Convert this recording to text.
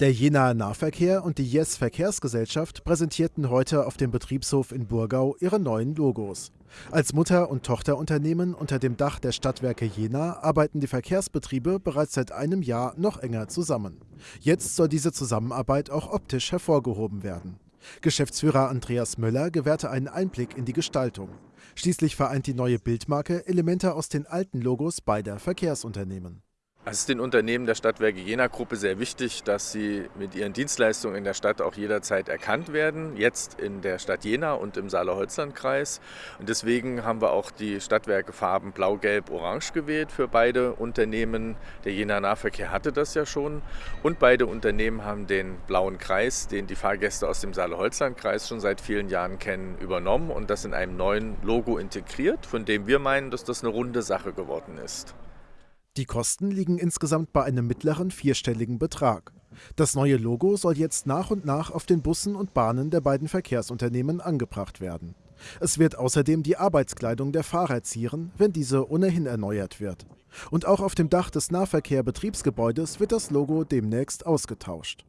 Der Jenaer Nahverkehr und die Yes Verkehrsgesellschaft präsentierten heute auf dem Betriebshof in Burgau ihre neuen Logos. Als Mutter- und Tochterunternehmen unter dem Dach der Stadtwerke Jena arbeiten die Verkehrsbetriebe bereits seit einem Jahr noch enger zusammen. Jetzt soll diese Zusammenarbeit auch optisch hervorgehoben werden. Geschäftsführer Andreas Möller gewährte einen Einblick in die Gestaltung. Schließlich vereint die neue Bildmarke Elemente aus den alten Logos beider Verkehrsunternehmen. Es ist den Unternehmen der Stadtwerke Jena Gruppe sehr wichtig, dass sie mit ihren Dienstleistungen in der Stadt auch jederzeit erkannt werden. Jetzt in der Stadt Jena und im Saale-Holzland-Kreis. Und deswegen haben wir auch die Stadtwerke Farben Blau, Gelb, Orange gewählt für beide Unternehmen. Der Jena Nahverkehr hatte das ja schon. Und beide Unternehmen haben den blauen Kreis, den die Fahrgäste aus dem Saale-Holzland-Kreis schon seit vielen Jahren kennen, übernommen und das in einem neuen Logo integriert, von dem wir meinen, dass das eine runde Sache geworden ist. Die Kosten liegen insgesamt bei einem mittleren vierstelligen Betrag. Das neue Logo soll jetzt nach und nach auf den Bussen und Bahnen der beiden Verkehrsunternehmen angebracht werden. Es wird außerdem die Arbeitskleidung der Fahrer zieren, wenn diese ohnehin erneuert wird. Und auch auf dem Dach des Nahverkehr-Betriebsgebäudes wird das Logo demnächst ausgetauscht.